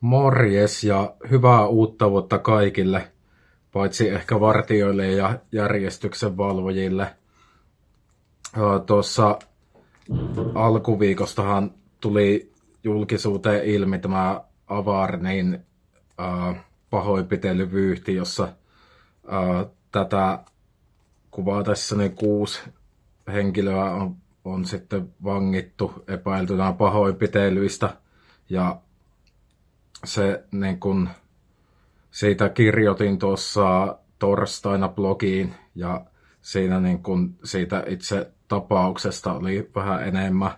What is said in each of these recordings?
Morjes ja hyvää uutta vuotta kaikille, paitsi ehkä vartijoille ja järjestyksen valvojille. Tuossa alkuviikostahan tuli julkisuuteen ilmi tämä Avarnin pahoinpitelyvyyhti, jossa tätä kuvaa tässä niin kuusi henkilöä on, on sitten vangittu epäiltynä pahoinpitelyistä. Ja se niin kun, siitä kirjoitin tuossa torstaina blogiin ja siinä niin kun, siitä itse tapauksesta oli vähän enemmän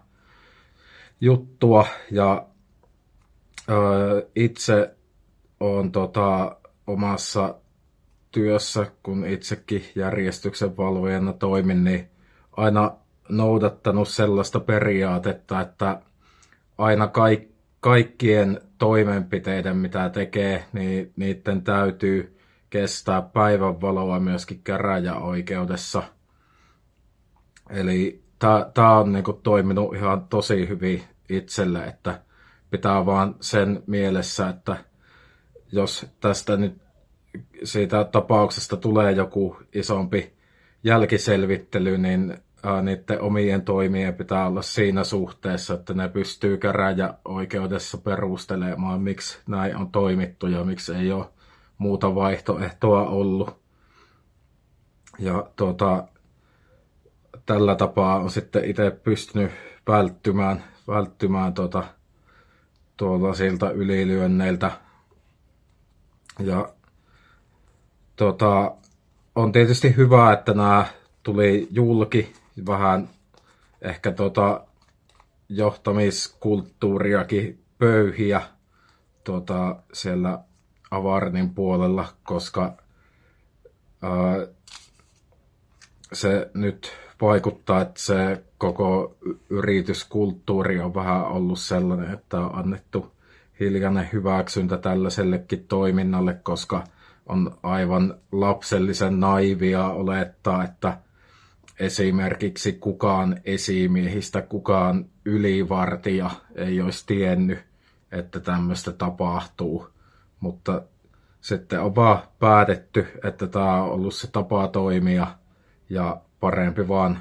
juttua ja ö, itse olen tota, omassa työssä, kun itsekin järjestyksen valvojana toimin, niin aina noudattanut sellaista periaatetta, että aina kaikki kaikkien toimenpiteiden, mitä tekee, niin niiden täytyy kestää päivänvaloa myöskin käräjäoikeudessa. Eli tämä on niinku toiminut ihan tosi hyvin itselle, että pitää vaan sen mielessä, että jos tästä nyt siitä tapauksesta tulee joku isompi jälkiselvittely, niin niiden omien toimien pitää olla siinä suhteessa, että ne pystyy käräjäoikeudessa perustelemaan, miksi näin on toimittu ja miksi ei ole muuta vaihtoehtoa ollut. Ja tuota, tällä tapaa on sitten itse pystynyt välttymään, välttymään tuota, tuolta siltä ylilyönneiltä. Ja tuota, on tietysti hyvä, että nämä tuli julki vähän ehkä tota johtamiskulttuuriakin pöyhiä tota, siellä Avarnin puolella, koska ää, se nyt vaikuttaa, että se koko yrityskulttuuri on vähän ollut sellainen, että on annettu hiljainen hyväksyntä tällaisellekin toiminnalle, koska on aivan lapsellisen naivia olettaa, että esimerkiksi kukaan esimiehistä, kukaan ylivartija ei olisi tiennyt, että tämmöistä tapahtuu. Mutta sitten on vaan päätetty, että tämä on ollut se tapa toimia ja parempi vaan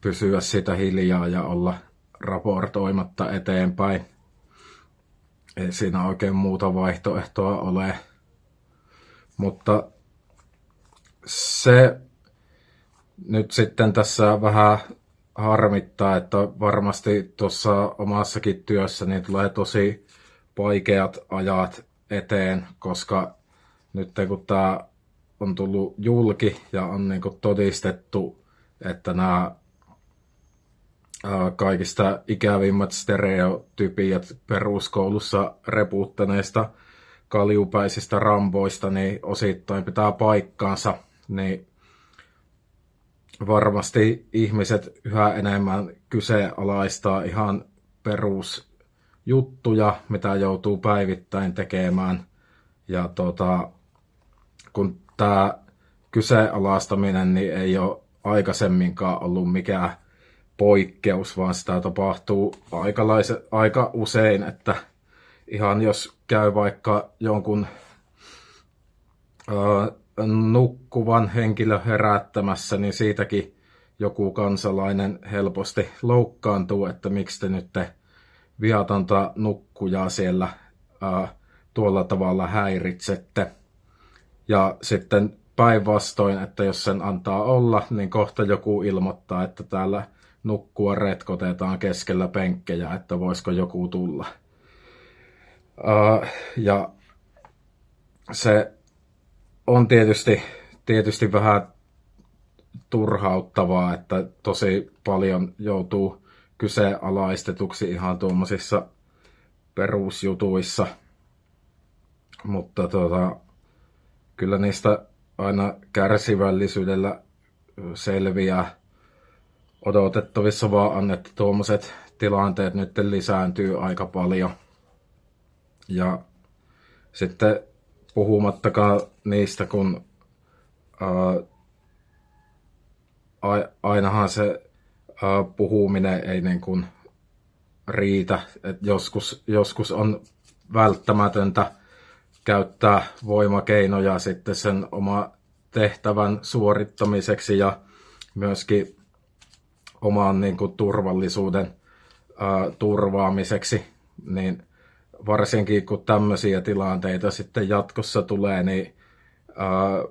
pysyä sitä hiljaa ja olla raportoimatta eteenpäin. Ei siinä oikein muuta vaihtoehtoa ole. Mutta se nyt sitten tässä vähän harmittaa, että varmasti tuossa omassakin työssä niin tulee tosi vaikeat ajat eteen, koska nyt kun tämä on tullut julki ja on niin todistettu, että nämä kaikista ikävimmät stereotypiat peruskoulussa reputtaneista kaljupäisistä ramboista niin osittain pitää paikkaansa, niin varmasti ihmiset yhä enemmän kyseenalaistaa ihan perusjuttuja, mitä joutuu päivittäin tekemään. Ja tota, kun tämä kyseenalaistaminen niin ei ole aikaisemminkaan ollut mikään poikkeus, vaan sitä tapahtuu aikalaise, aika usein, että ihan jos käy vaikka jonkun nukkuvan henkilö herättämässä, niin siitäkin joku kansalainen helposti loukkaantuu, että miksi te nyt te viatonta nukkujaa siellä ää, tuolla tavalla häiritsette. Ja sitten päinvastoin, että jos sen antaa olla, niin kohta joku ilmoittaa, että täällä nukkua retkotetaan keskellä penkkejä, että voisiko joku tulla. Ää, ja se on tietysti, tietysti vähän turhauttavaa, että tosi paljon joutuu kyseenalaistetuksi ihan tuommoisissa perusjutuissa. Mutta tota, kyllä niistä aina kärsivällisyydellä selviää odotettavissa vaan, että tuommoiset tilanteet nyt lisääntyy aika paljon. Ja sitten puhumattakaan niistä, kun ää, ainahan se ää, puhuminen ei niin kuin riitä. Et joskus, joskus on välttämätöntä käyttää voimakeinoja sitten sen oma tehtävän suorittamiseksi ja myöskin oman niin kuin, turvallisuuden ää, turvaamiseksi, niin varsinkin kun tämmöisiä tilanteita sitten jatkossa tulee, niin ää,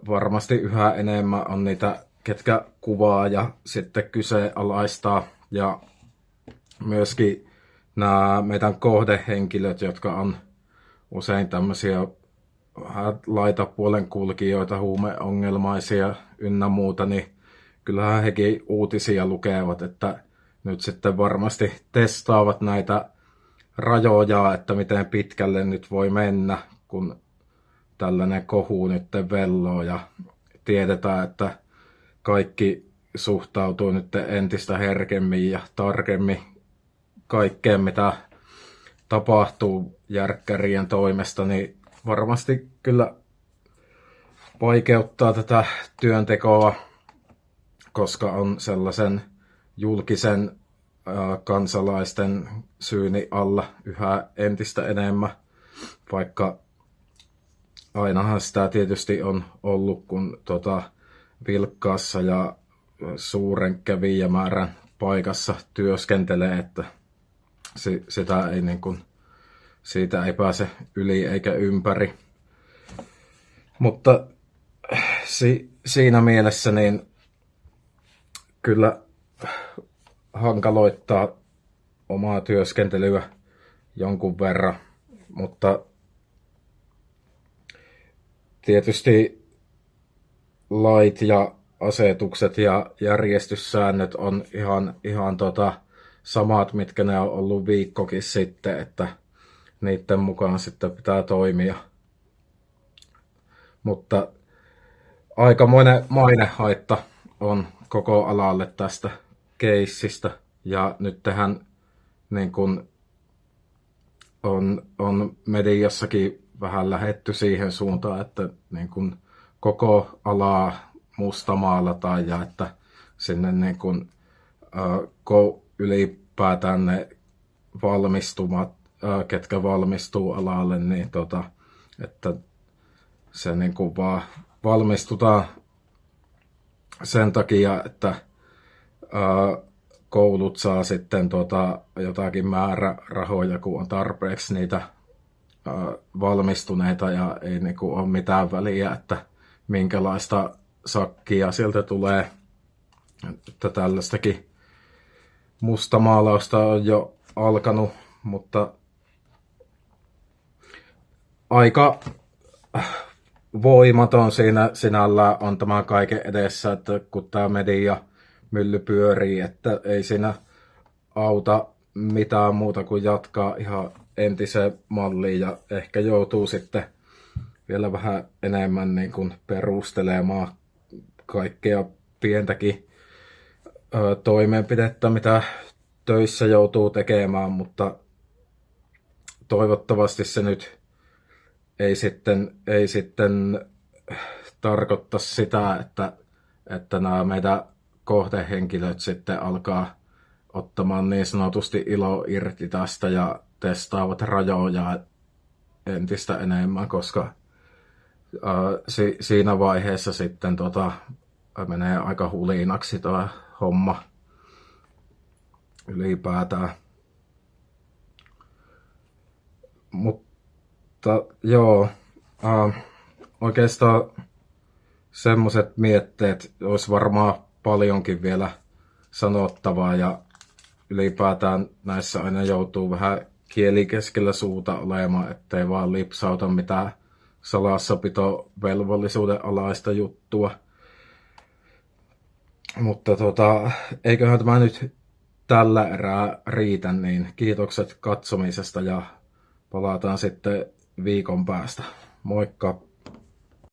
varmasti yhä enemmän on niitä, ketkä kuvaa ja sitten kyseenalaistaa ja myöskin nämä meidän kohdehenkilöt, jotka on usein tämmöisiä laitapuolen kulkijoita, huumeongelmaisia ynnä muuta, niin kyllähän hekin uutisia lukevat, että nyt sitten varmasti testaavat näitä rajoja, että miten pitkälle nyt voi mennä, kun tällainen kohu nyt velloo ja tiedetään, että kaikki suhtautuu nyt entistä herkemmin ja tarkemmin kaikkeen, mitä tapahtuu järkkärien toimesta, niin varmasti kyllä vaikeuttaa tätä työntekoa, koska on sellaisen julkisen kansalaisten syyni alla yhä entistä enemmän, vaikka ainahan sitä tietysti on ollut, kun tota, vilkkaassa ja suuren kävijämäärän paikassa työskentelee, että sitä ei niin kuin, siitä ei pääse yli eikä ympäri. Mutta si, siinä mielessä niin kyllä hankaloittaa omaa työskentelyä jonkun verran, mutta tietysti lait ja asetukset ja järjestyssäännöt on ihan, ihan tota samat, mitkä ne on ollut viikkokin sitten, että niiden mukaan sitten pitää toimia. Mutta aikamoinen mainehaitta on koko alalle tästä keissistä. Ja nyt tähän niin kun on, on mediassakin vähän lähetty siihen suuntaan, että niin kun koko alaa mustamaalataan ja että sinne niin kun, äh, ylipäätään ne valmistumat, äh, ketkä valmistuu alalle, niin tota, että se niin kuin vaan valmistutaan sen takia, että koulut saa sitten tota, jotakin määrärahoja, kun on tarpeeksi niitä valmistuneita ja ei niinku ole mitään väliä, että minkälaista sakkia sieltä tulee. Että tällaistakin mustamaalausta on jo alkanut, mutta aika voimaton siinä sinällä on tämä kaiken edessä, että kun tämä media mylly pyörii, että ei siinä auta mitään muuta kuin jatkaa ihan entiseen malliin ja ehkä joutuu sitten vielä vähän enemmän niin kuin perustelemaan kaikkea pientäkin ö, toimenpidettä, mitä töissä joutuu tekemään, mutta toivottavasti se nyt ei sitten, ei sitten tarkoita sitä, että, että nämä meidän kohdehenkilöt sitten alkaa ottamaan niin sanotusti ilo irti tästä ja testaavat rajoja entistä enemmän, koska ää, si, siinä vaiheessa sitten tota, menee aika huliinaksi tuo homma ylipäätään. Mutta joo, ää, oikeastaan semmoiset mietteet olisi varmaan paljonkin vielä sanottavaa ja ylipäätään näissä aina joutuu vähän kieli keskellä suuta olemaan, ettei vaan lipsauta mitään salassapito velvollisuuden alaista juttua. Mutta tota, eiköhän tämä nyt tällä erää riitä, niin kiitokset katsomisesta ja palataan sitten viikon päästä. Moikka!